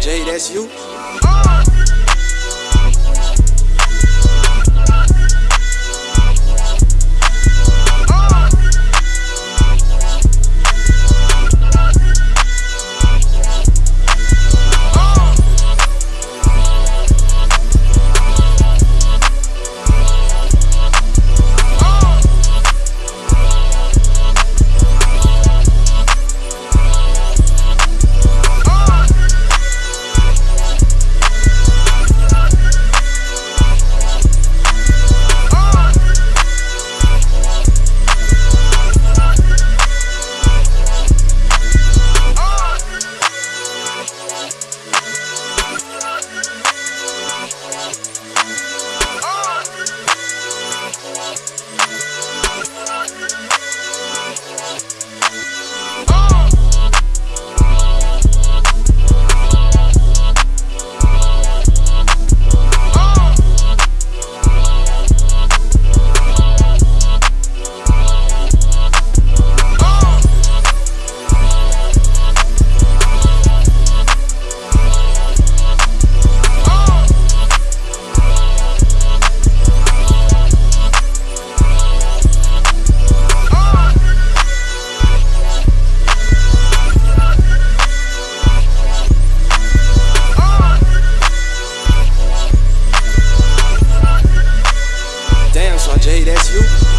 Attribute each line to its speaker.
Speaker 1: J, that's you. Sean J, that's you.